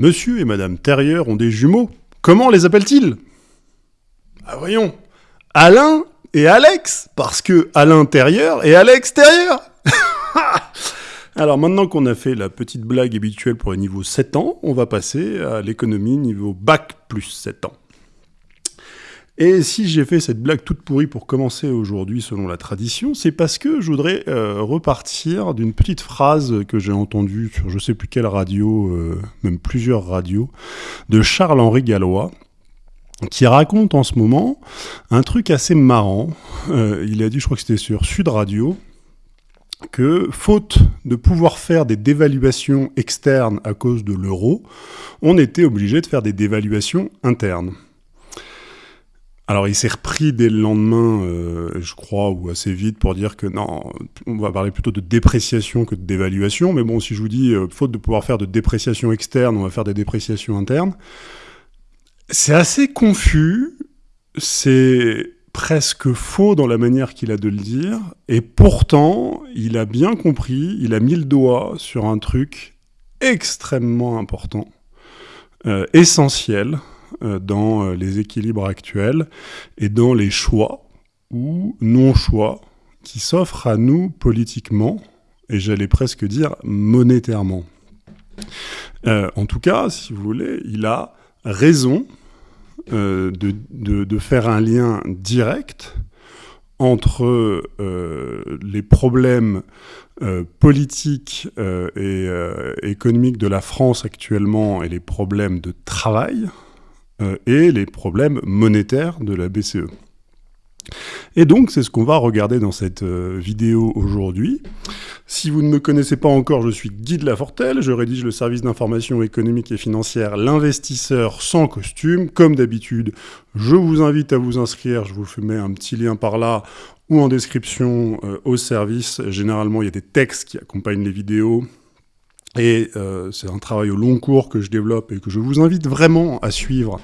Monsieur et Madame Terrier ont des jumeaux. Comment les appelle-t-il Ah voyons, Alain et Alex, parce que à l'intérieur et à l'extérieur. Alors maintenant qu'on a fait la petite blague habituelle pour les niveaux 7 ans, on va passer à l'économie niveau bac plus 7 ans. Et si j'ai fait cette blague toute pourrie pour commencer aujourd'hui selon la tradition, c'est parce que je voudrais euh, repartir d'une petite phrase que j'ai entendue sur je sais plus quelle radio, euh, même plusieurs radios, de Charles-Henri Gallois, qui raconte en ce moment un truc assez marrant. Euh, il a dit, je crois que c'était sur Sud Radio, que faute de pouvoir faire des dévaluations externes à cause de l'euro, on était obligé de faire des dévaluations internes. Alors il s'est repris dès le lendemain, euh, je crois, ou assez vite, pour dire que non, on va parler plutôt de dépréciation que de dévaluation. Mais bon, si je vous dis, euh, faute de pouvoir faire de dépréciation externe, on va faire des dépréciations internes, c'est assez confus, c'est presque faux dans la manière qu'il a de le dire, et pourtant, il a bien compris, il a mis le doigt sur un truc extrêmement important, euh, essentiel, dans euh, les équilibres actuels et dans les choix ou non-choix qui s'offrent à nous politiquement, et j'allais presque dire monétairement. Euh, en tout cas, si vous voulez, il a raison de, de, faire un lien direct entre les problèmes politiques et économiques de la France actuellement et les problèmes de travail, euh, et les problèmes monétaires de la BCE. Et donc, c'est ce qu'on va regarder dans cette euh, vidéo aujourd'hui. Si vous ne me connaissez pas encore, je suis Guy de Lafortelle, je rédige le service d'information économique et financière L'investisseur sans costume. Comme d'habitude, je vous invite à vous inscrire, je vous mets un petit lien par là ou en description euh, au service. Généralement, il y a des textes qui accompagnent les vidéos, et euh, c'est un travail au long cours que je développe et que je vous invite vraiment à suivre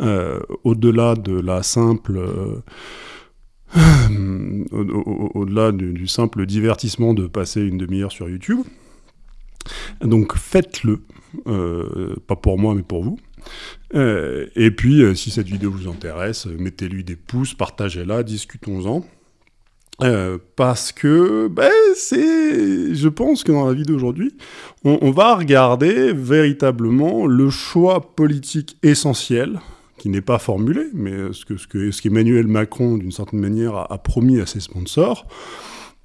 euh, au-delà de la simple... Euh, au-delà du, simple divertissement de passer une demi-heure sur YouTube. Donc faites-le, pas pour moi mais pour vous. et puis si cette vidéo vous intéresse, mettez-lui des pouces, partagez-la, discutons-en. Euh, parce que ben, c'est, je pense que dans la vie d'aujourd'hui, on, va regarder véritablement le choix politique essentiel, qui n'est pas formulé, mais ce que, ce que, ce qu'Emmanuel Macron, d'une certaine manière, a, promis à ses sponsors,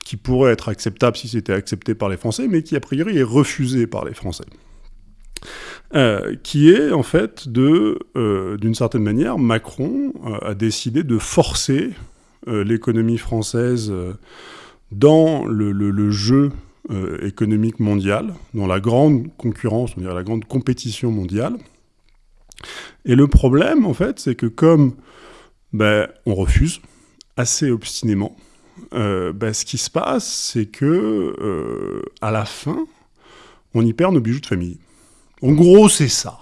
qui pourrait être acceptable si c'était accepté par les Français, mais qui a priori est refusé par les Français. Euh, qui est en fait de, euh, d'une certaine manière, Macron a décidé de forcer l'économie française euh, dans le, jeu euh, économique mondial, dans la grande concurrence, on dirait la grande compétition mondiale. Et le problème, en fait, c'est que comme ben, on refuse assez obstinément, ben, ce qui se passe, c'est que à la fin, on y perd nos bijoux de famille. En gros, c'est ça.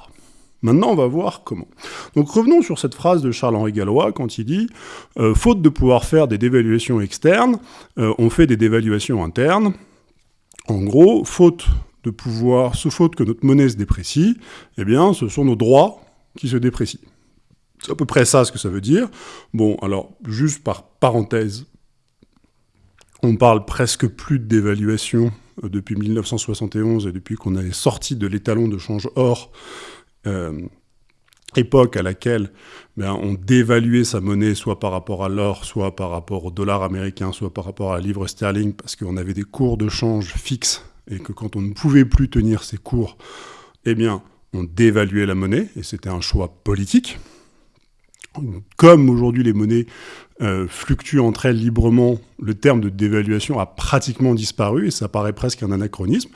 Maintenant, on va voir comment. Donc revenons sur cette phrase de Charles-Henri Gallois quand il dit euh, Faute de pouvoir faire des dévaluations externes, euh, on fait des dévaluations internes. En gros, faute de pouvoir, sous faute que notre monnaie se déprécie, eh bien, ce sont nos droits qui se déprécient. C'est à peu près ça ce que ça veut dire. Bon, alors, juste par parenthèse, on parle presque plus de dévaluation euh, depuis 1971 et depuis qu'on est sorti de l'étalon de change or euh, époque à laquelle ben, on dévaluait sa monnaie soit par rapport à l'or, soit par rapport au dollar américain, soit par rapport à la livre sterling, parce qu'on avait des cours de change fixes, et que quand on ne pouvait plus tenir ces cours, eh bien, on dévaluait la monnaie, et c'était un choix politique. Comme aujourd'hui les monnaies euh, fluctuent entre elles librement, le terme de dévaluation a pratiquement disparu, et ça paraît presque un anachronisme,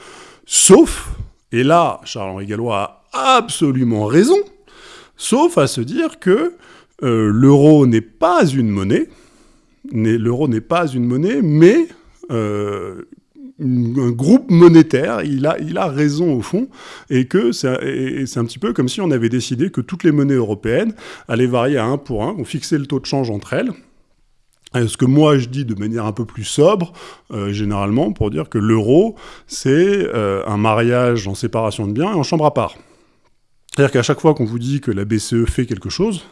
sauf, et là, Charles-Henri Gallois a absolument raison, sauf à se dire que euh, l'euro n'est pas une monnaie, l'euro n'est pas une monnaie, mais euh, un groupe monétaire, il a, raison au fond, et que c'est un petit peu comme si on avait décidé que toutes les monnaies européennes allaient varier à 1 pour 1, on fixait le taux de change entre elles, ce que moi je dis de manière un peu plus sobre, euh, généralement, pour dire que l'euro, c'est un mariage en séparation de biens et en chambre à part. C'est-à-dire qu'à chaque fois qu'on vous dit que la BCE fait quelque chose,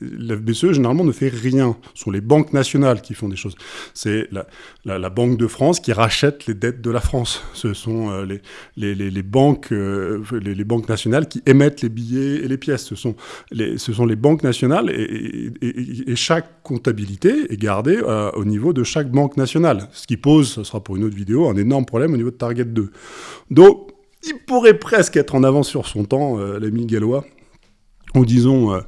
la BCE, généralement, ne fait rien. Ce sont les banques nationales qui font des choses. C'est la, Banque de France qui rachète les dettes de la France. Ce sont euh, les, banques, euh, les, banques nationales qui émettent les billets et les pièces. Ce sont les, ce sont les banques nationales et, chaque comptabilité est gardée euh, au niveau de chaque banque nationale. Ce qui pose, ce sera pour une autre vidéo, un énorme problème au niveau de Target 2. Donc, il pourrait presque être en avance sur son temps, l'ami gallois, ou disons euh,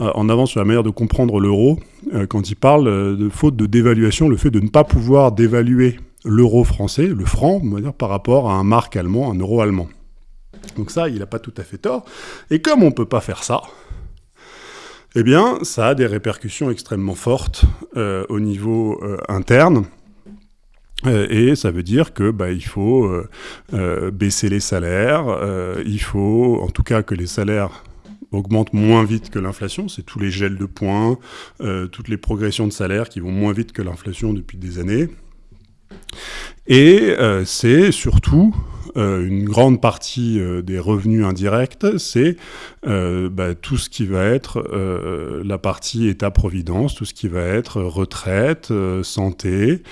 euh, en avance sur la manière de comprendre l'euro, euh, quand il parle de faute de dévaluation, le fait de ne pas pouvoir dévaluer l'euro français, le franc, par rapport à un marque allemand, un euro allemand. Donc ça, il n'a pas tout à fait tort. Et comme on ne peut pas faire ça, eh bien, ça a des répercussions extrêmement fortes au niveau interne. Et ça veut dire que bah, il faut baisser les salaires, il faut en tout cas que les salaires augmente moins vite que l'inflation. C'est tous les gels de points, euh, toutes les progressions de salaire qui vont moins vite que l'inflation depuis des années. Et euh, c'est surtout euh, une grande partie euh, des revenus indirects, c'est bah, tout ce qui va être la partie État-providence, tout ce qui va être retraite, santé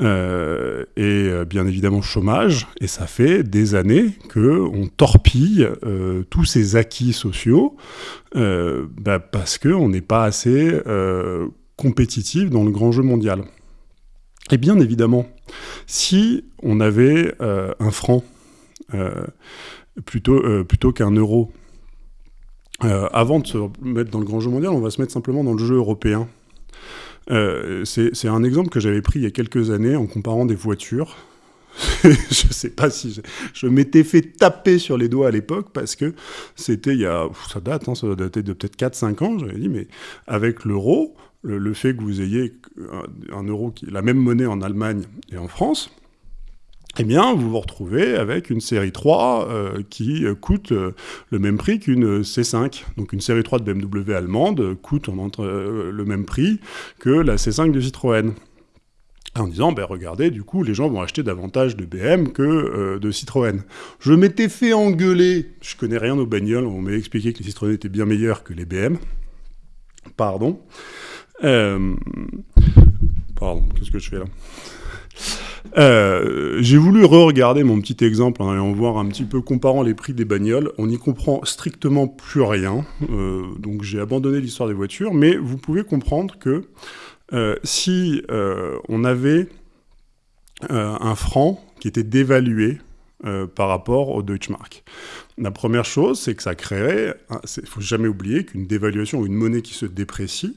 et bien évidemment chômage. Et ça fait des années qu'on torpille tous ces acquis sociaux bah, parce qu'on n'est pas assez compétitif dans le grand jeu mondial. Et bien évidemment, si on avait euh, un franc euh, plutôt, euh, plutôt qu'un euro, avant de se mettre dans le grand jeu mondial, on va se mettre simplement dans le jeu européen. C'est un exemple que j'avais pris il y a quelques années en comparant des voitures. je sais pas si je, m'étais fait taper sur les doigts à l'époque parce que c'était il y a, ça date, hein, ça dater de peut-être 4-5 ans, j'avais dit, mais avec l'euro, le, fait que vous ayez un, euro, qui, la même monnaie en Allemagne et en France, eh bien, vous vous retrouvez avec une série 3 euh, qui coûte euh, le même prix qu'une C5. Donc une série 3 de BMW allemande coûte entre, euh, le même prix que la C5 de Citroën. En disant, ben regardez, du coup, les gens vont acheter davantage de BM que de Citroën. Je m'étais fait engueuler, je connais rien aux bagnoles, on m'a expliqué que les Citroën étaient bien meilleurs que les BM. Pardon. Euh, pardon, qu'est-ce que je fais là? Euh, j'ai voulu re-regarder mon petit exemple en allant voir un petit peu comparant les prix des bagnoles. On n'y comprend strictement plus rien, euh, donc j'ai abandonné l'histoire des voitures, mais vous pouvez comprendre que si on avait un franc qui était dévalué par rapport au Deutschmark. La première chose, c'est que ça créerait, il ne faut jamais oublier qu'une dévaluation ou une monnaie qui se déprécie,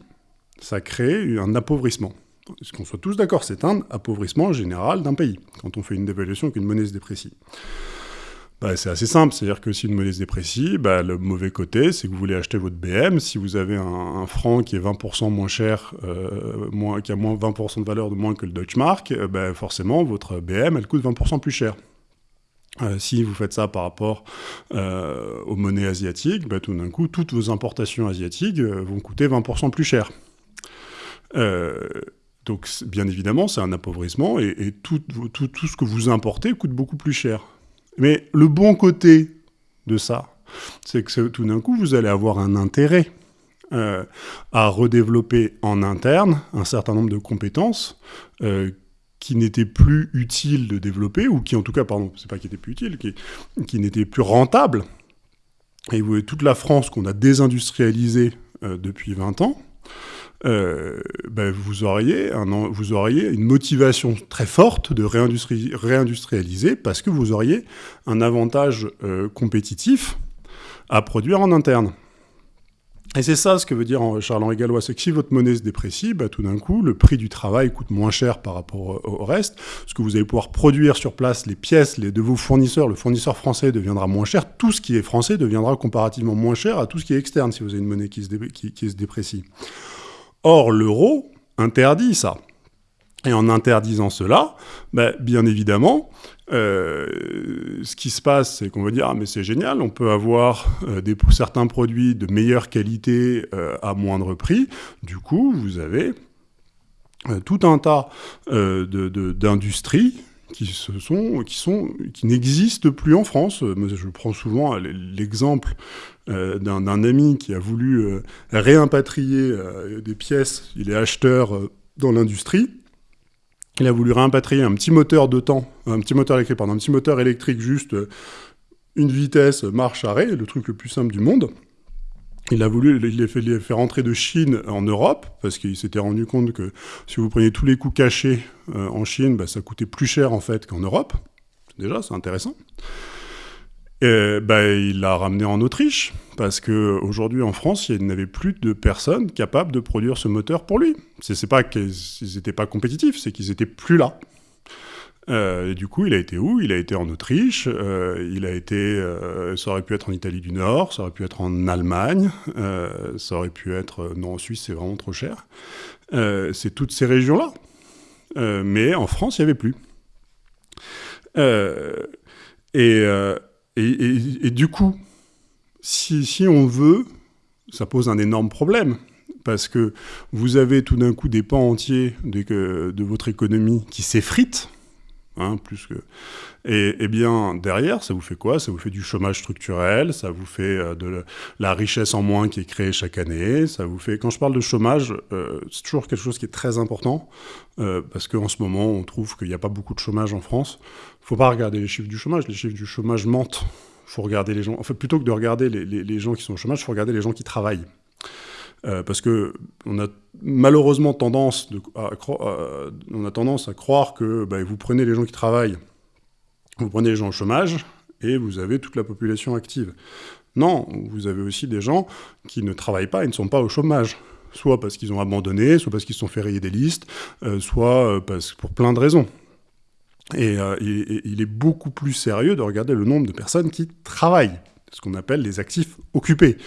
ça crée un appauvrissement. Est-ce qu'on soit tous d'accord, c'est un appauvrissement général d'un pays, quand on fait une dévaluation qu'une monnaie se déprécie. Bah, c'est assez simple, c'est-à-dire que si une monnaie se déprécie, bah, le mauvais côté, c'est que vous voulez acheter votre BM, si vous avez un, franc qui est 20% moins cher, euh, qui a moins 20% de valeur de moins que le Deutschmark, euh, bah, forcément, votre BM, elle coûte 20% plus cher. Euh, si vous faites ça par rapport aux monnaies asiatiques, tout d'un coup, toutes vos importations asiatiques vont coûter 20% plus cher. Donc, bien évidemment, c'est un appauvrissement et, tout, ce que vous importez coûte beaucoup plus cher. Mais le bon côté de ça, c'est que tout d'un coup, vous allez avoir un intérêt euh, à redévelopper en interne un certain nombre de compétences euh, qui n'étaient plus utiles de développer, ou qui en tout cas, pardon, c'est pas qui étaient plus utiles, qui, n'étaient plus rentables. Et vous voyez toute la France qu'on a désindustrialisée depuis 20 ans, euh, ben vous, auriez vous auriez une motivation très forte de réindustrialiser parce que vous auriez un avantage euh, compétitif à produire en interne. Et c'est ça ce que veut dire Charles-Henri Gallois, c'est que si votre monnaie se déprécie, bah, tout d'un coup, le prix du travail coûte moins cher par rapport au reste, parce que vous allez pouvoir produire sur place les pièces les, de vos fournisseurs, le fournisseur français deviendra moins cher, tout ce qui est français deviendra comparativement moins cher à tout ce qui est externe si vous avez une monnaie qui se déprécie. Or, l'euro interdit ça. Et en interdisant cela, ben, bien évidemment, euh, ce qui se passe, c'est qu'on va dire ah, mais c'est génial, on peut avoir euh, certains produits de meilleure qualité euh, à moindre prix. Du coup, vous avez tout un tas d'industries qui se n'existent plus en France. Je prends souvent l'exemple euh, d'un ami qui a voulu euh, réimpatrier euh, des pièces. Il est acheteur dans l'industrie. Il a voulu réimpatrier un petit moteur de un petit moteur électrique, pardon, un petit moteur électrique juste une vitesse, marche, arrêt, le truc le plus simple du monde. Il a voulu il fait rentrer de Chine en Europe, parce qu'il s'était rendu compte que si vous preniez tous les coûts cachés en Chine, bah, ça coûtait plus cher en fait qu'en Europe. Déjà, c'est intéressant. Et, bah, il l'a ramené en Autriche, parce qu'aujourd'hui en France, il n'avait plus de personnes capables de produire ce moteur pour lui. C'est pas qu'ils n'étaient pas compétitifs, c'est qu'ils étaient plus là. Euh, du coup, il a été où? Il a été en Autriche, euh, il a été, euh, ça aurait pu être en Italie du Nord, ça aurait pu être en Allemagne, ça aurait pu être, non en Suisse c'est vraiment trop cher. c'est toutes ces régions-là. mais en France, il n'y avait plus. Et, du coup, si, si on veut, ça pose un énorme problème parce que vous avez tout d'un coup des pans entiers de, de votre économie qui s'effritent, Hein, plus que... Et, bien, derrière, ça vous fait quoi? Ça vous fait du chômage structurel, ça vous fait euh, de la richesse en moins qui est créée chaque année, ça vous fait... Quand je parle de chômage, euh, c'est toujours quelque chose qui est très important, euh, parce qu'en ce moment, on trouve qu'il n'y a pas beaucoup de chômage en France. Il ne faut pas regarder les chiffres du chômage, les chiffres du chômage mentent. Faut regarder les gens... En fait, plutôt que de regarder les, les gens qui sont au chômage, il faut regarder les gens qui travaillent. Euh, parce que on a malheureusement tendance, à, on a tendance à croire que bah, vous prenez les gens qui travaillent, vous prenez les gens au chômage, et vous avez toute la population active. Non, vous avez aussi des gens qui ne travaillent pas et ne sont pas au chômage. Soit parce qu'ils ont abandonné, soit parce qu'ils se sont fait rayer des listes, euh, soit euh, parce, pour plein de raisons. Et, il est beaucoup plus sérieux de regarder le nombre de personnes qui travaillent, ce qu'on appelle les actifs occupés.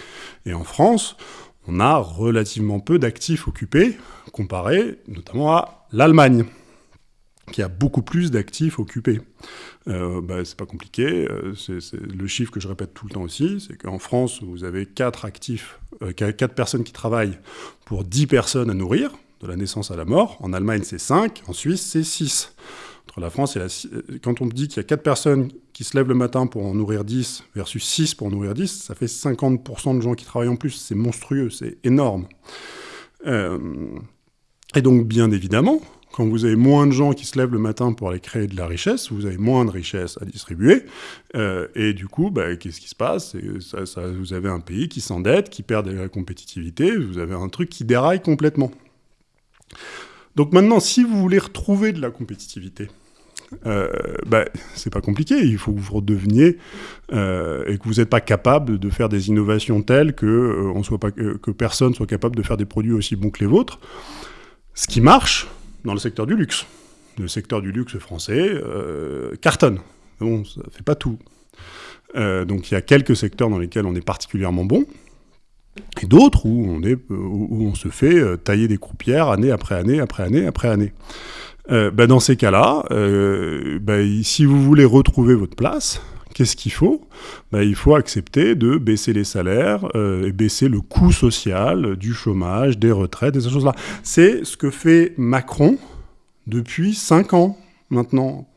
Et en France, on a relativement peu d'actifs occupés, comparé notamment à l'Allemagne, qui a beaucoup plus d'actifs occupés. Euh, bah, c'est pas compliqué, euh, c'est le chiffre que je répète tout le temps aussi, c'est qu'en France, vous avez 4 actifs, euh, 4 personnes qui travaillent pour 10 personnes à nourrir, de la naissance à la mort. En Allemagne, c'est 5, en Suisse, c'est 6 entre la France et la... Quand on dit qu'il y a 4 personnes qui se lèvent le matin pour en nourrir 10 versus 6 pour en nourrir 10, ça fait 50% de gens qui travaillent en plus. C'est monstrueux, c'est énorme. Euh, et donc, bien évidemment, quand vous avez moins de gens qui se lèvent le matin pour aller créer de la richesse, vous avez moins de richesse à distribuer. Euh, et du coup, bah, qu'est-ce qui se passe? Vous avez un pays qui s'endette, qui perd de la compétitivité, vous avez un truc qui déraille complètement. Donc maintenant, si vous voulez retrouver de la compétitivité, euh, bah, c'est pas compliqué. Il faut que vous redeveniez euh, et que vous n'êtes pas capable de faire des innovations telles que, euh, on soit pas, que personne soit capable de faire des produits aussi bons que les vôtres. Ce qui marche dans le secteur du luxe. Le secteur du luxe français cartonne. Bon, ça fait pas tout. donc il y a quelques secteurs dans lesquels on est particulièrement bon et d'autres où on, où on se fait euh, tailler des croupières année après année, après année, après année. Euh, bah, dans ces cas-là, euh, bah, si vous voulez retrouver votre place, qu'est-ce qu'il faut? Bah, Il faut accepter de baisser les salaires et baisser le coût social du chômage, des retraites, des choses-là. C'est ce que fait Macron depuis 5 ans maintenant.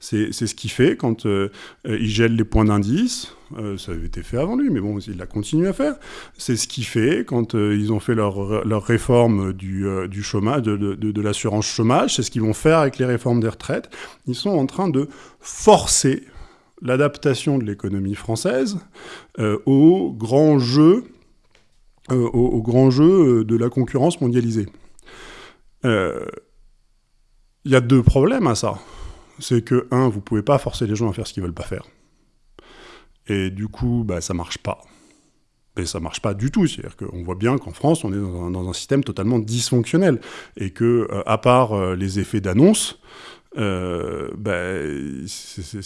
C'est ce qu'il fait quand euh, il gèle les points d'indice. Euh, ça avait été fait avant lui, mais bon, il l'a continué à faire. C'est ce qu'il fait quand euh, ils ont fait leur, réforme du, chômage, de, l'assurance chômage. C'est ce qu'ils vont faire avec les réformes des retraites. Ils sont en train de forcer l'adaptation de l'économie française au grand jeu, au, au, grand jeu de la concurrence mondialisée. Il y a deux problèmes à ça c'est que, un, vous pouvez pas forcer les gens à faire ce qu'ils veulent pas faire. Et du coup, bah, ça marche pas. Et ça marche pas du tout. C'est-à-dire qu'on voit bien qu'en France, on est dans un, système totalement dysfonctionnel. Et que, euh, à part euh, les effets d'annonce, bah,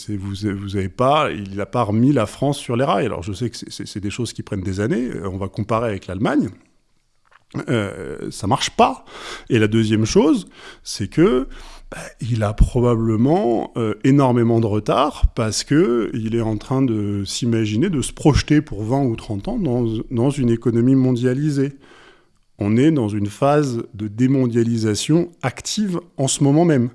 vous, pas, il n'a pas remis la France sur les rails. Alors je sais que c'est des choses qui prennent des années. On va comparer avec l'Allemagne. Euh, ça marche pas. Et la deuxième chose, c'est que bah, il a probablement euh, énormément de retard parce que il est en train de s'imaginer, de se projeter pour 20 ou 30 ans dans, dans, une économie mondialisée. On est dans une phase de démondialisation active en ce moment même.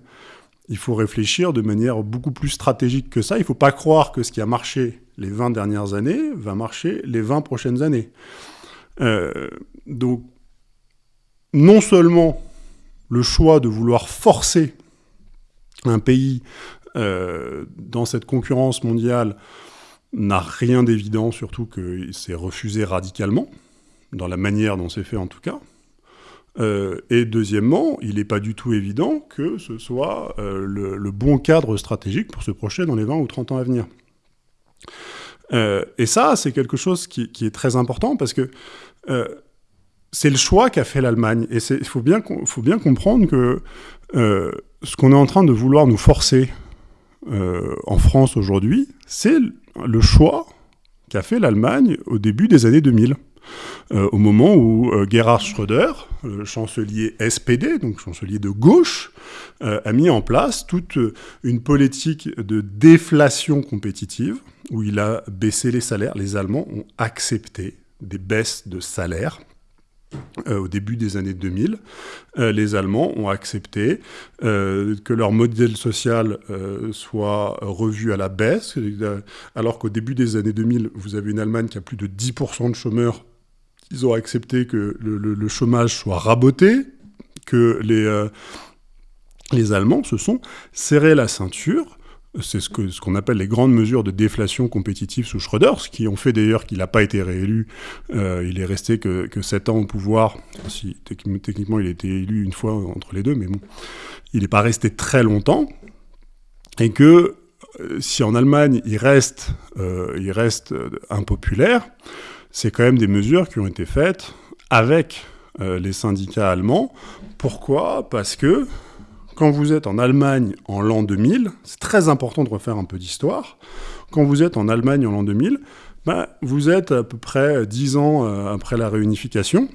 il faut réfléchir de manière beaucoup plus stratégique que ça. Il ne faut pas croire que ce qui a marché les 20 dernières années va marcher les 20 prochaines années. Euh, donc, non seulement le choix de vouloir forcer un pays euh, dans cette concurrence mondiale n'a rien d'évident, surtout que c'est refusé radicalement, dans la manière dont c'est fait en tout cas. Euh, et deuxièmement, il n'est pas du tout évident que ce soit euh, le, bon cadre stratégique pour se projeter dans les 20 ou 30 ans à venir. Et ça, c'est quelque chose qui, est très important parce que c'est le choix qu'a fait l'Allemagne. Et il faut bien comprendre que ce qu'on est en train de vouloir nous forcer en France aujourd'hui, c'est le choix qu'a fait l'Allemagne au début des années 2000. Euh, au moment où euh, Gerhard Schröder, chancelier SPD, donc chancelier de gauche, euh, a mis en place toute une politique de déflation compétitive, où il a baissé les salaires. Les Allemands ont accepté des baisses de salaires au début des années 2000, les Allemands ont accepté que leur modèle social soit revu à la baisse, alors qu'au début des années 2000, vous avez une Allemagne qui a plus de 10% de chômeurs ils ont accepté que le, chômage soit raboté, que les, euh, les Allemands se sont serrés la ceinture. C'est ce qu'on ce qu'on appelle les grandes mesures de déflation compétitive sous Schröder, ce qui ont fait d'ailleurs qu'il n'a pas été réélu. Euh, il est resté que, que 7 ans au pouvoir, si techniquement il a été élu une fois entre les deux, mais bon, il n'est pas resté très longtemps. Et que euh, si en Allemagne il reste, il reste impopulaire, c'est quand même des mesures qui ont été faites avec euh, les syndicats allemands. Pourquoi? Parce que quand vous êtes en Allemagne en l'an 2000, c'est très important de refaire un peu d'histoire, quand vous êtes en Allemagne en l'an 2000, ben, vous êtes à peu près dix ans euh, après la réunification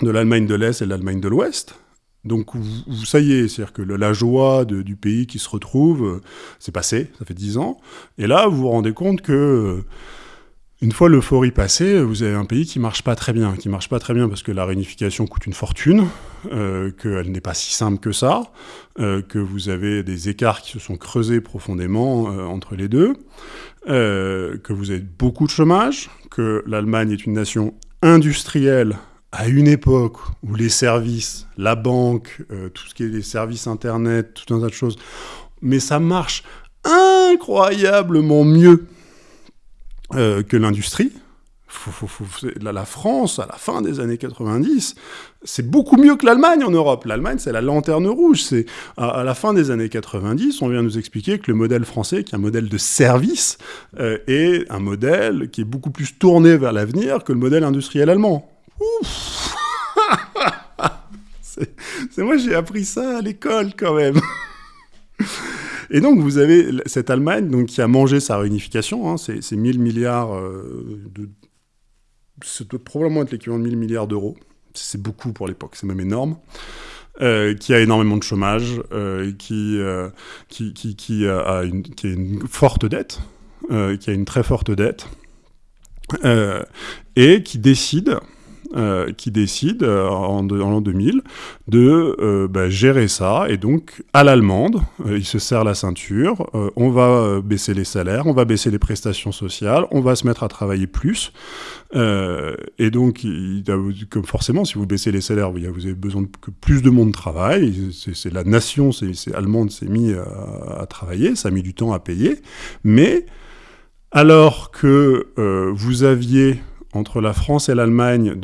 de l'Allemagne de l'Est et de l'Allemagne de l'Ouest. Donc, vous, ça y est, c'est-à-dire que la joie du pays qui se retrouve, euh, c'est passé, ça fait dix ans. Et là, vous vous rendez compte que une fois l'euphorie passée, vous avez un pays qui marche pas très bien, qui marche pas très bien parce que la réunification coûte une fortune, euh, qu'elle n'est pas si simple que ça, euh, que vous avez des écarts qui se sont creusés profondément euh, entre les deux, que vous avez beaucoup de chômage, que l'Allemagne est une nation industrielle à une époque où les services, la banque, tout ce qui est les services internet, tout un tas de choses, mais ça marche incroyablement mieux que l'industrie. La France, à la fin des années 90, c'est beaucoup mieux que l'Allemagne en Europe. L'Allemagne, c'est la lanterne rouge. C'est à, la fin des années 90, on vient nous expliquer que le modèle français, qui est un modèle de service, euh, est un modèle qui est beaucoup plus tourné vers l'avenir que le modèle industriel allemand. c'est moi, j'ai appris ça à l'école quand même. Et donc, vous avez cette Allemagne donc, qui a mangé sa réunification, hein, c'est 1000 milliards euh, de. Ça doit probablement être l'équivalent de 1000 milliards d'euros. C'est beaucoup pour l'époque, c'est même énorme. Euh, qui a énormément de chômage, euh, qui, qui, qui, qui, a une, qui a une forte dette, qui a une très forte dette, et qui décide euh, qui décide euh, en, l'an 2000 de euh, bah, gérer ça. Et donc, à l'allemande, il se serre la ceinture, on va baisser les salaires, on va baisser les prestations sociales, on va se mettre à travailler plus. et donc, comme forcément, si vous baissez les salaires, vous, avez besoin que plus de monde travaille. C'est la nation c'est allemande s'est mis à, à, travailler, ça a mis du temps à payer. Mais alors que vous aviez entre la France et l'Allemagne,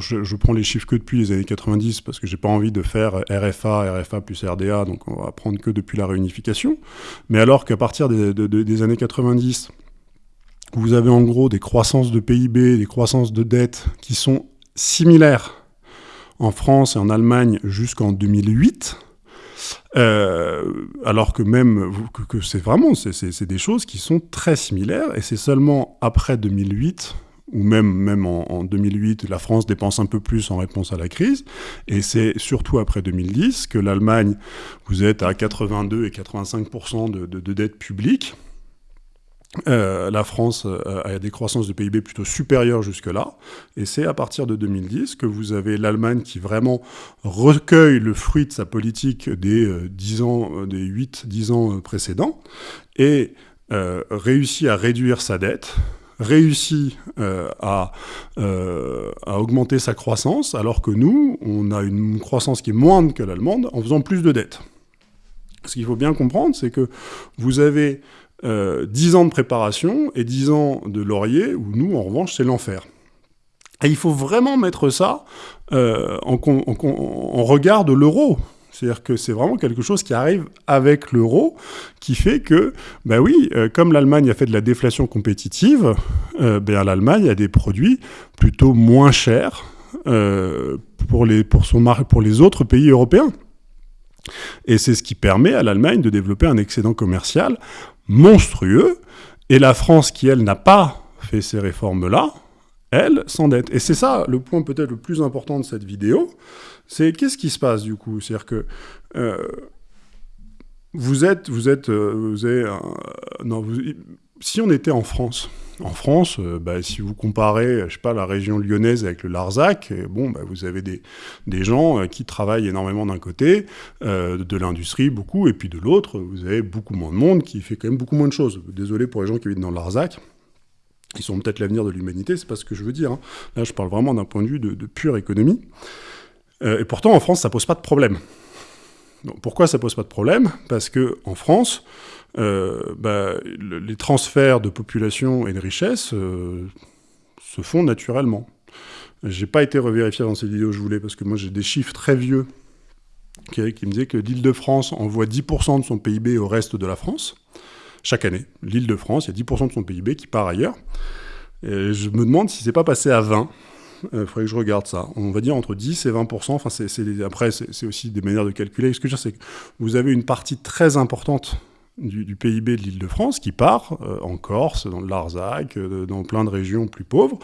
je, prends les chiffres que depuis les années 90 parce que j'ai pas envie de faire RFA, RFA plus RDA, donc on va prendre que depuis la réunification. Mais alors qu'à partir des, des, années 90, vous avez en gros des croissances de PIB, des croissances de dette qui sont similaires en France et en Allemagne jusqu'en 2008. Euh, alors que même que, que c'est vraiment c'est des choses qui sont très similaires et c'est seulement après 2008 ou même, même en, 2008, la France dépense un peu plus en réponse à la crise. Et c'est surtout après 2010 que l'Allemagne, vous êtes à 82 et 85% de, de, dette publique. Euh, la France euh, a des croissances de PIB plutôt supérieures jusque-là, et c'est à partir de 2010 que vous avez l'Allemagne qui vraiment recueille le fruit de sa politique des, 10 ans, des 8-10 ans précédents, et réussit à réduire sa dette, réussit à, à, augmenter sa croissance, alors que nous, on a une croissance qui est moindre que l'allemande en faisant plus de dettes. Ce qu'il faut bien comprendre, c'est que vous avez euh, 10 ans de préparation et 10 ans de laurier, où nous, en revanche, c'est l'enfer. Et il faut vraiment mettre ça euh, en, regard de l'euro. C'est-à-dire que c'est vraiment quelque chose qui arrive avec l'euro, qui fait que, ben oui, euh, comme l'Allemagne a fait de la déflation compétitive, euh, ben l'Allemagne a des produits plutôt moins chers pour, les, pour, son, pour les autres pays européens. Et c'est ce qui permet à l'Allemagne de développer un excédent commercial monstrueux. Et la France, qui, elle, n'a pas fait ces réformes-là, elle s'endette. Et c'est ça le point peut-être le plus important de cette vidéo, c'est qu'est-ce qui se passe du coup? C'est-à-dire que euh, vous êtes, vous êtes, euh, vous avez, non, si on était en France, en France, euh, bah, si vous comparez, je sais pas, la région lyonnaise avec le Larzac, bon, bah, vous avez des, des gens euh, qui travaillent énormément d'un côté, euh, de l'industrie beaucoup, et puis de l'autre, vous avez beaucoup moins de monde qui fait quand même beaucoup moins de choses. Désolé pour les gens qui habitent dans le Larzac. Ils sont peut-être l'avenir de l'humanité, c'est pas ce que je veux dire. Hein. Là, je parle vraiment d'un point de vue de, pure économie. Et pourtant, en France, ça pose pas de problème. Pourquoi ça pose pas de problème? Parce que en France, euh, bah, les transferts de population et de richesse euh, se font naturellement. J'ai pas été revérifié dans cette vidéo, je voulais, parce que moi j'ai des chiffres très vieux qui, me disaient que l'Île-de-France envoie 10% de son PIB au reste de la France, chaque année. L'Île-de-France, il y a 10% de son PIB qui part ailleurs. Et je me demande si c'est pas passé à 20. Il euh, faudrait que je regarde ça. On va dire entre 10 et 20%. Enfin, après, c'est aussi des manières de calculer. Ce que je veux dire, c'est que vous avez une partie très importante du, PIB de l'Île-de-France qui part euh, en Corse, dans le Larzac, euh, dans plein de régions plus pauvres.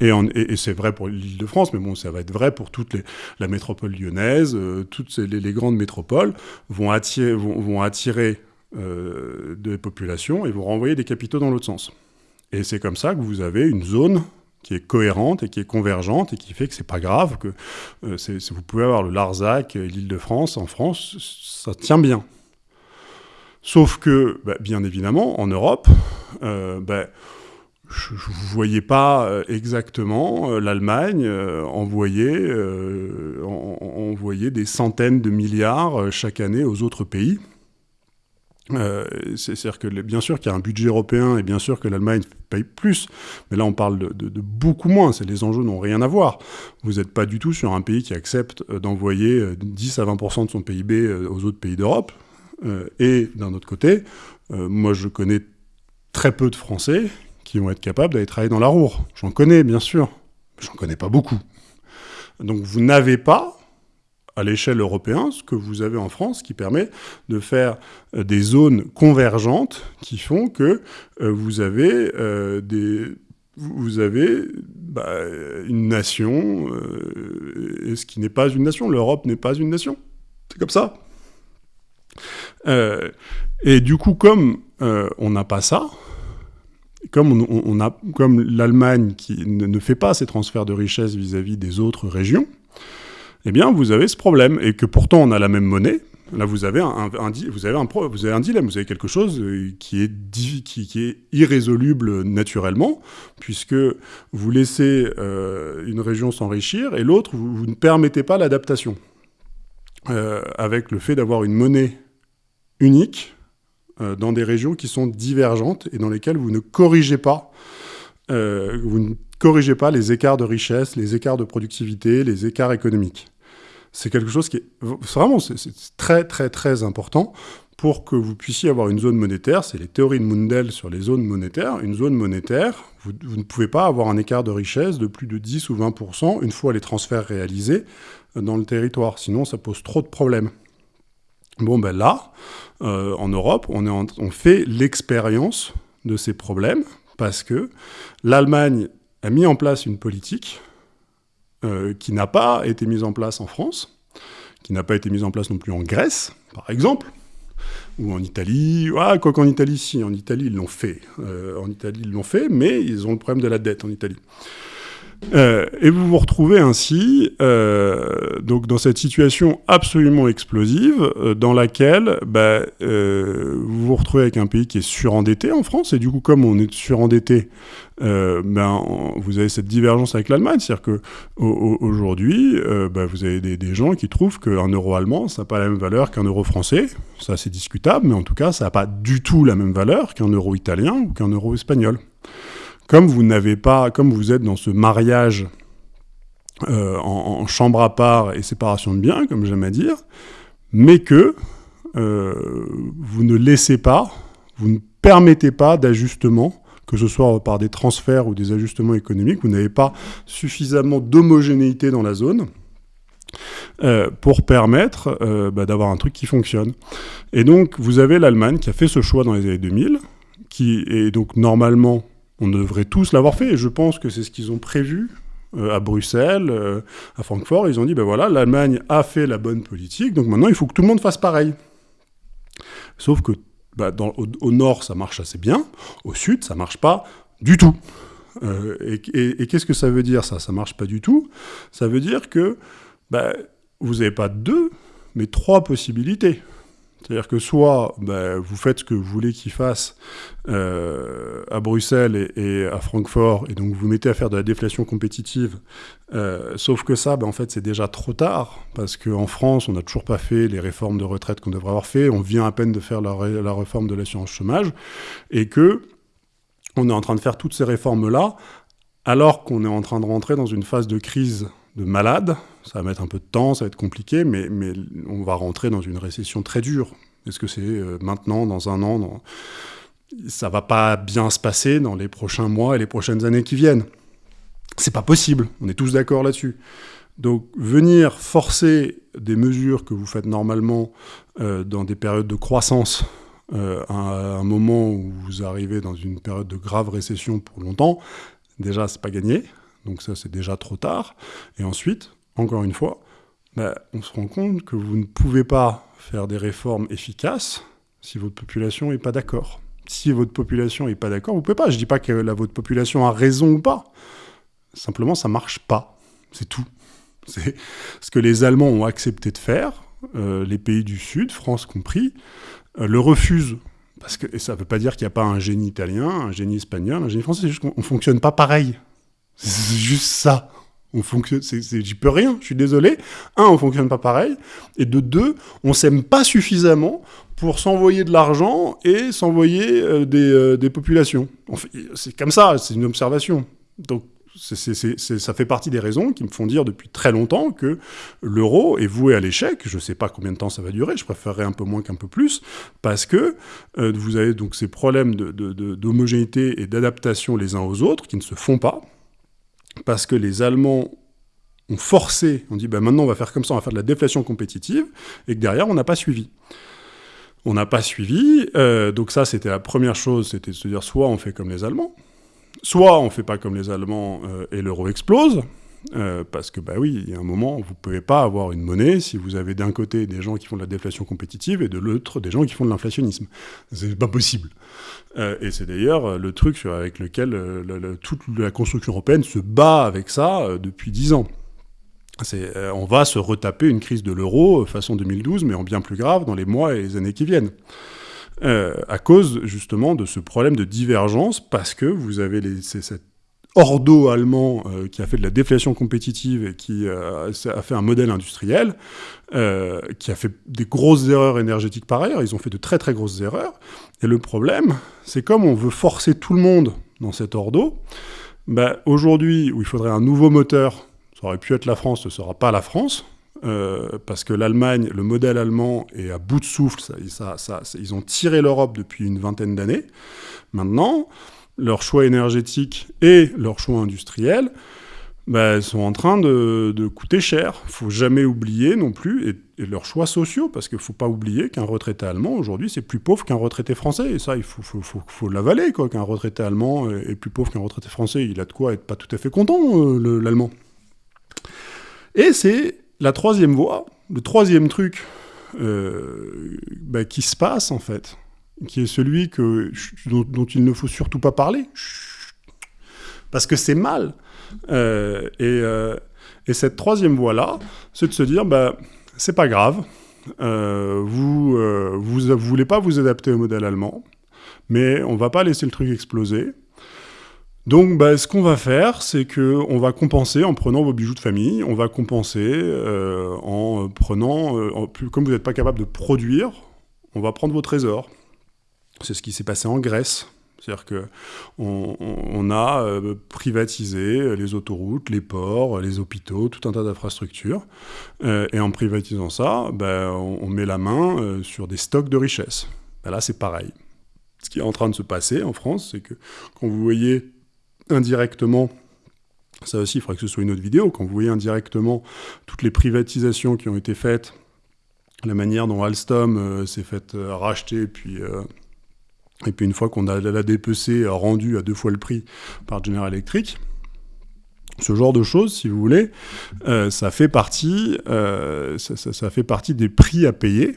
Et, c'est vrai pour l'Île-de-France, mais bon, ça va être vrai pour toute la métropole lyonnaise, toutes les, grandes métropoles vont, attirer des populations et vont renvoyer des capitaux dans l'autre sens. Et c'est comme ça que vous avez une zone qui est cohérente et qui est convergente et qui fait que c'est pas grave que vous pouvez avoir le Larzac et l'Île-de-France en France, ça tient bien. Sauf que, bah, bien évidemment, en Europe, euh, bah, je ne voyais pas euh, exactement euh, l'Allemagne envoyer, des centaines de milliards chaque année aux autres pays. C'est-à-dire que bien sûr qu'il y a un budget européen et bien sûr que l'Allemagne paye plus, mais là on parle de, beaucoup moins, les enjeux n'ont rien à voir. Vous n'êtes pas du tout sur un pays qui accepte d'envoyer 10 à 20% de son PIB aux autres pays d'Europe. Euh, et d'un autre côté, euh, moi je connais très peu de Français qui vont être capables d'aller travailler dans la Roure. J'en connais, bien sûr, j'en connais pas beaucoup. Donc vous n'avez pas, à l'échelle européenne, ce que vous avez en France, qui permet de faire euh, des zones convergentes qui font que vous avez des vous avez bah, une nation, et ce qui n'est pas une nation. L'Europe n'est pas une nation. C'est comme ça. Euh, et du coup, comme euh, on n'a pas ça, comme, l'Allemagne qui ne, fait pas ces transferts de richesse vis-à-vis des autres régions, eh bien, vous avez ce problème. Et que pourtant, on a la même monnaie. Là, vous avez un, vous avez un, vous avez un dilemme, vous avez quelque chose euh, qui est, qui, est irrésoluble naturellement, puisque vous laissez une région s'enrichir et l'autre, vous, ne permettez pas l'adaptation. avec le fait d'avoir une monnaie unique euh, dans des régions qui sont divergentes et dans lesquelles vous ne corrigez pas, euh, vous ne corrigez pas les écarts de richesse, les écarts de productivité, les écarts économiques. C'est quelque chose qui est vraiment très très très important pour que vous puissiez avoir une zone monétaire. C'est les théories de Mundell sur les zones monétaires. Une zone monétaire, vous, ne pouvez pas avoir un écart de richesse de plus de 10 ou 20% une fois les transferts réalisés dans le territoire. Sinon, ça pose trop de problèmes. Bon, ben là, euh, en Europe, on fait l'expérience de ces problèmes parce que l'Allemagne a mis en place une politique euh, qui n'a pas été mise en place en France, qui n'a pas été mise en place non plus en Grèce, par exemple. ou en Italie. Ah, quoi qu'en Italie, si, en Italie, ils l'ont fait. en Italie, ils l'ont fait, mais ils ont le problème de la dette en Italie. Euh, et vous vous retrouvez ainsi euh, donc dans cette situation absolument explosive euh, dans laquelle bah, vous vous retrouvez avec un pays qui est surendetté en France. Et du coup comme on est surendetté, ben, vous avez cette divergence avec l'Allemagne, c'est-à-dire que bah, vous avez des, gens qui trouvent qu'un euro allemand ça n'a pas la même valeur qu'un euro français, ça c'est discutable, mais en tout cas ça n'a pas du tout la même valeur qu'un euro italien ou qu'un euro espagnol comme vous n'avez pas, comme vous êtes dans ce mariage euh, en, chambre à part et séparation de biens, comme j'aime à dire, mais que euh, vous ne laissez pas, vous ne permettez pas d'ajustement, que ce soit par des transferts ou des ajustements économiques, vous n'avez pas suffisamment d'homogénéité dans la zone. Euh, pour permettre bah, d'avoir un truc qui fonctionne. Et donc, vous avez l'Allemagne qui a fait ce choix dans les années 2000, qui est donc normalement on devrait tous l'avoir fait, et je pense que c'est ce qu'ils ont prévu euh, à Bruxelles, euh, à Francfort. Ils ont dit, ben voilà, l'Allemagne a fait la bonne politique, donc maintenant il faut que tout le monde fasse pareil. Sauf que bah, au, nord, ça marche assez bien, au sud, ça marche pas du tout. Euh, et, qu'est-ce que ça veut dire, ça? Ça marche pas du tout. Ça veut dire que bah, vous n'avez pas deux, mais trois possibilités. C'est-à-dire que soit ben, vous faites ce que vous voulez qu'ils fassent euh, à Bruxelles et, à Francfort, et donc vous mettez à faire de la déflation compétitive, euh, sauf que ça, ben, en fait, c'est déjà trop tard, parce qu'en France, on n'a toujours pas fait les réformes de retraite qu'on devrait avoir fait, on vient à peine de faire la, la réforme de l'assurance chômage, et que on est en train de faire toutes ces réformes-là, alors qu'on est en train de rentrer dans une phase de crise de malade. Ça va mettre un peu de temps, ça va être compliqué, mais, on va rentrer dans une récession très dure. Est-ce que c'est euh, maintenant, dans un an. Ça va pas bien se passer dans les prochains mois et les prochaines années qui viennent. C'est pas possible, on est tous d'accord là-dessus. Donc venir forcer des mesures que vous faites normalement euh, dans des périodes de croissance euh, à un moment où vous arrivez dans une période de grave récession pour longtemps, déjà c'est pas gagné. Donc ça, c'est déjà trop tard. Et ensuite, encore une fois, bah, on se rend compte que vous ne pouvez pas faire des réformes efficaces si votre population n'est pas d'accord. Si votre population n'est pas d'accord, vous ne pouvez pas. Je ne dis pas que la, votre population a raison ou pas. Simplement, ça ne marche pas. C'est tout. Ce que les Allemands ont accepté de faire, euh, les pays du Sud, France compris, euh, le refusent. Parce que, et ça ne veut pas dire qu'il n'y a pas un génie italien, un génie espagnol, un génie français, c'est juste qu'on ne fonctionne pas pareil. C'est juste ça. On fonctionne, j'y peux rien, je suis désolé. Un, on fonctionne pas pareil. Et de deux, on s'aime pas suffisamment pour s'envoyer de l'argent et s'envoyer euh, euh, des, populations. C'est comme ça, c'est une observation. Donc, ça fait partie des raisons qui me font dire depuis très longtemps que l'euro est voué à l'échec. Je ne sais pas combien de temps ça va durer, je préférerais un peu moins qu'un peu plus, parce que euh, vous avez donc ces problèmes d'homogénéité et d'adaptation les uns aux autres qui ne se font pas parce que les Allemands ont forcé, on dit ben maintenant on va faire comme ça, on va faire de la déflation compétitive, et que derrière on n'a pas suivi. On n'a pas suivi, euh, donc ça c'était la première chose, c'était de se dire soit on fait comme les Allemands, soit on ne fait pas comme les Allemands euh, et l'euro explose, euh, parce que, bah oui, il y a un moment, vous ne pouvez pas avoir une monnaie si vous avez d'un côté des gens qui font de la déflation compétitive et de l'autre des gens qui font de l'inflationnisme. C'est pas possible. Euh, et c'est d'ailleurs euh, le truc avec lequel toute la construction européenne se bat avec ça depuis dix ans. on va se retaper une crise de l'euro façon 2012, mais en bien plus grave dans les mois et les années qui viennent. à cause justement de ce problème de divergence, parce que vous avez les, cette ordo allemand euh, qui a fait de la déflation compétitive et qui euh, a fait un modèle industriel, euh, qui a fait des grosses erreurs énergétiques par ailleurs, ils ont fait de très très grosses erreurs. Et le problème, c'est comme on veut forcer tout le monde dans cet ordo, bah, aujourd'hui où il faudrait un nouveau moteur, ça aurait pu être la France, ce ne sera pas la France, parce que l'Allemagne, le modèle allemand est à bout de souffle, ils ont tiré l'Europe depuis une vingtaine d'années. Maintenant, leur choix énergétique et leur choix industriel bah, sont en train de, coûter cher. Il faut jamais oublier non plus, et, leurs choix sociaux, parce qu'il ne faut pas oublier qu'un retraité allemand, aujourd'hui, c'est plus pauvre qu'un retraité français. Et ça, il faut, l'avaler, quoi, qu'un retraité allemand est plus pauvre qu'un retraité français. Il a de quoi être pas tout à fait content, euh, l'allemand. Et c'est la troisième voie, le troisième truc bah, qui se passe en fait, qui est celui que, dont, il ne faut surtout pas parler, parce que c'est mal. et, et, cette troisième voie-là, c'est de se dire, bah, c'est pas grave, vous, vous, vous voulez pas vous adapter au modèle allemand, mais on va pas laisser le truc exploser. Donc, bah, ce qu'on va faire, c'est qu'on va compenser en prenant vos bijoux de famille, on va compenser euh, en prenant, euh, comme vous n'êtes pas capable de produire, on va prendre vos trésors. C'est ce qui s'est passé en Grèce. C'est-à-dire qu'on on, a euh, privatisé les autoroutes, les ports, les hôpitaux, tout un tas d'infrastructures. et en privatisant ça, bah, on, met la main sur des stocks de richesses. Bah, là, c'est pareil. Ce qui est en train de se passer en France, c'est que quand vous voyez indirectement, ça aussi, il faudrait que ce soit une autre vidéo, quand vous voyez indirectement toutes les privatisations qui ont été faites, la manière dont Alstom euh, s'est fait euh, racheter, puis, euh, et puis une fois qu'on a la DPC rendue à deux fois le prix par General Electric, ce genre de choses, si vous voulez, ça, fait partie, ça, fait partie des prix à payer.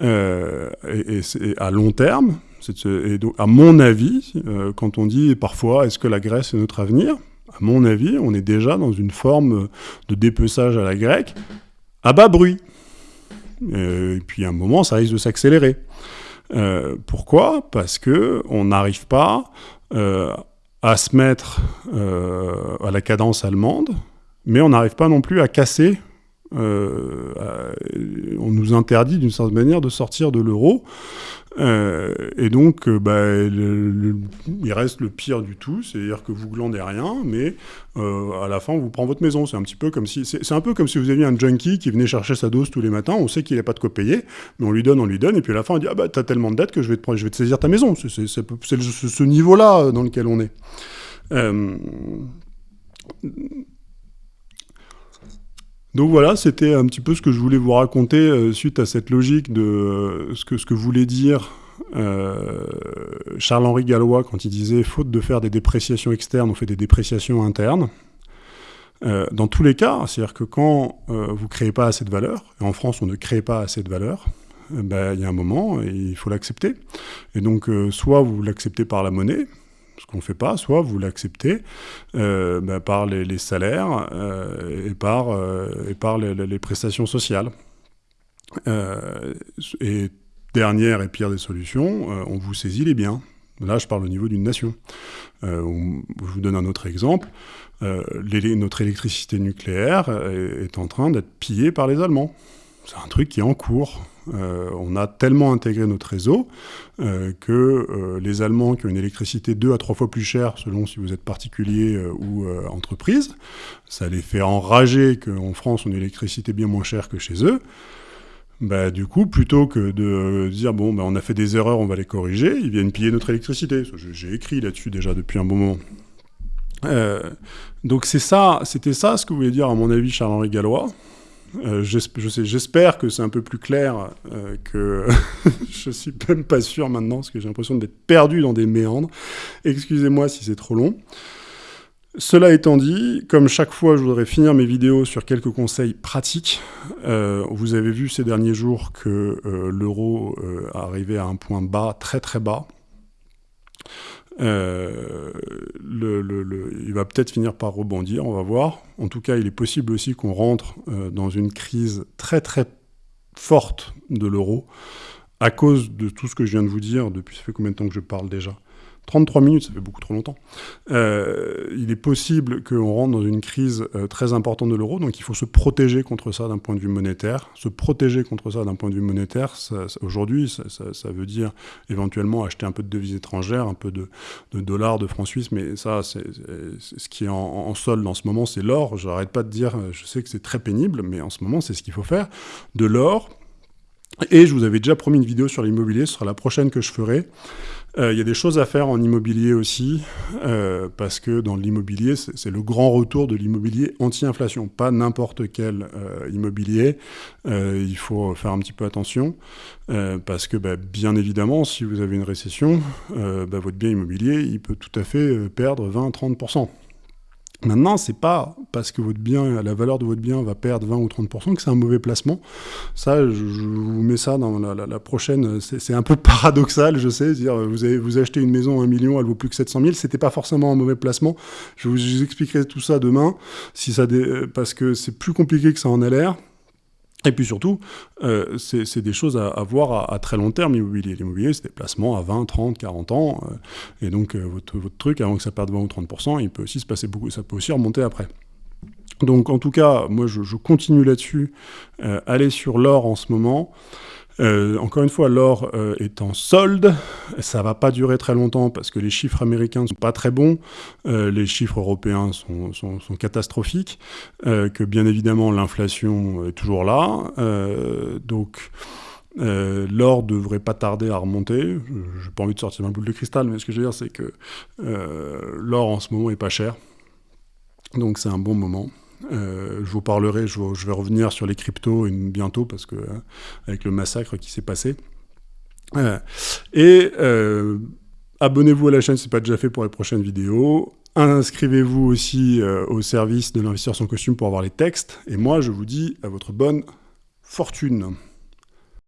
et, et à long terme, et à mon avis, euh, quand on dit parfois est-ce que la Grèce est notre avenir, à mon avis, on est déjà dans une forme de dépeçage à la grecque à bas bruit. Euh, et puis à un moment, ça risque de s'accélérer. Euh, pourquoi? Parce que on n'arrive pas à se mettre à la cadence allemande, mais on n'arrive pas non plus à casser. On nous interdit d'une certaine manière de sortir de l'euro. Euh, et donc, euh, bah, il reste le pire du tout, c'est-à-dire que vous glandez rien, mais euh, à la fin, on vous prend votre maison. C'est un petit peu comme si, c'est un peu comme si vous aviez un junkie qui venait chercher sa dose tous les matins. On sait qu'il n'a pas de quoi payer, mais on lui donne, on lui donne, et puis à la fin, on dit ah bah t'as tellement de dettes que je vais te, je vais te saisir ta maison. C'est ce niveau-là dans lequel on est. Donc voilà, c'était un petit peu ce que je voulais vous raconter euh, suite à cette logique de euh, ce, que, ce que voulait dire euh, Charles-Henri Gallois quand il disait « faute de faire des dépréciations externes, on fait des dépréciations internes Dans tous les cas, c'est-à-dire que quand vous ne créez pas assez de valeur, et en France on ne crée pas assez de valeur, ben, il y a un moment, et il faut l'accepter. Et donc, soit vous l'acceptez par la monnaie, ce qu'on ne fait pas, soit vous l'acceptez euh, bah, par les, salaires euh, et par, euh, et par les, prestations sociales. et dernière et pire des solutions, on vous saisit les biens. Là, je parle au niveau d'une nation. je vous donne un autre exemple. notre électricité nucléaire est en train d'être pillée par les Allemands. C'est un truc qui est en cours. Euh, on a tellement intégré notre réseau euh, que euh, les Allemands qui ont une électricité deux à trois fois plus chère, selon si vous êtes particulier ou entreprise, ça les fait enrager qu'en France, on a une électricité bien moins chère que chez eux. Bah, du coup, plutôt que de dire, bon, bah, on a fait des erreurs, on va les corriger, ils viennent piller notre électricité. J'ai écrit là-dessus déjà depuis un bon moment. donc c'est ça, c'était ça ce que voulait dire, à mon avis, Charles-Henri Gallois. Euh, j'espère que c'est un peu plus clair euh, que je suis même pas sûr maintenant parce que j'ai l'impression d'être perdu dans des méandres. Excusez-moi si c'est trop long. Cela étant dit, comme chaque fois, je voudrais finir mes vidéos sur quelques conseils pratiques. Euh, vous avez vu ces derniers jours que l'euro arrivait à un point bas, très très bas. Euh, il va peut-être finir par rebondir, on va voir. En tout cas, il est possible aussi qu'on rentre euh, dans une crise très très forte de l'euro à cause de tout ce que je viens de vous dire depuis ça fait combien de temps que je parle déjà? 33 minutes, ça fait beaucoup trop longtemps. Euh, il est possible qu'on rentre dans une crise euh, très importante de l'euro, donc il faut se protéger contre ça d'un point de vue monétaire. Se protéger contre ça d'un point de vue monétaire, aujourd'hui, ça, veut dire éventuellement acheter un peu de devises étrangères, un peu de, dollars, de francs suisses, mais ça, ce qui est en, en solde en ce moment, c'est l'or. Je n'arrête pas de dire, je sais que c'est très pénible, mais en ce moment, c'est ce qu'il faut faire. De l'or, et je vous avais déjà promis une vidéo sur l'immobilier, ce sera la prochaine que je ferai. Euh, il y a des choses à faire en immobilier aussi, euh, parce que dans l'immobilier, c'est le grand retour de l'immobilier anti-inflation, pas n'importe quel euh, immobilier. il faut faire un petit peu attention, parce que bah, bien évidemment, si vous avez une récession, bah, votre bien immobilier, il peut tout à fait perdre 20-30%. Maintenant, c'est pas parce que votre bien, la valeur de votre bien va perdre 20 ou 30% que c'est un mauvais placement. Ça, je, vous mets ça dans la, prochaine. C'est un peu paradoxal, je sais. Dire, vous, avez, vous achetez une maison à 1 million, elle vaut plus que 700 000. C'était pas forcément un mauvais placement. Je vous, expliquerai tout ça demain, si ça parce que c'est plus compliqué que ça en a l'air. Et puis surtout, euh, c'est des choses à, voir à, très long terme, l'immobilier. L'immobilier, c'est des placements à 20, 30, 40 ans. Euh, et donc, euh, votre, votre, truc, avant que ça perde 20 ou 30%, il peut aussi se passer beaucoup, ça peut aussi remonter après. Donc, en tout cas, moi, je, je continue là-dessus. allez sur l'or en ce moment. Euh, encore une fois, l'or euh, est en solde, ça va pas durer très longtemps parce que les chiffres américains ne sont pas très bons, euh, les chiffres européens sont, catastrophiques, que bien évidemment l'inflation est toujours là, donc l'or devrait pas tarder à remonter. Je n'ai pas envie de sortir ma boule de cristal, mais ce que je veux dire, c'est que l'or en ce moment est pas cher, donc c'est un bon moment. Euh, je vous parlerai, je, vais revenir sur les cryptos bientôt parce que euh, avec le massacre qui s'est passé. Euh, et abonnez-vous à la chaîne si ce n'est pas déjà fait pour les prochaines vidéos. Inscrivez-vous aussi au service de l'investisseur sans costume pour avoir les textes. Et moi, je vous dis à votre bonne fortune.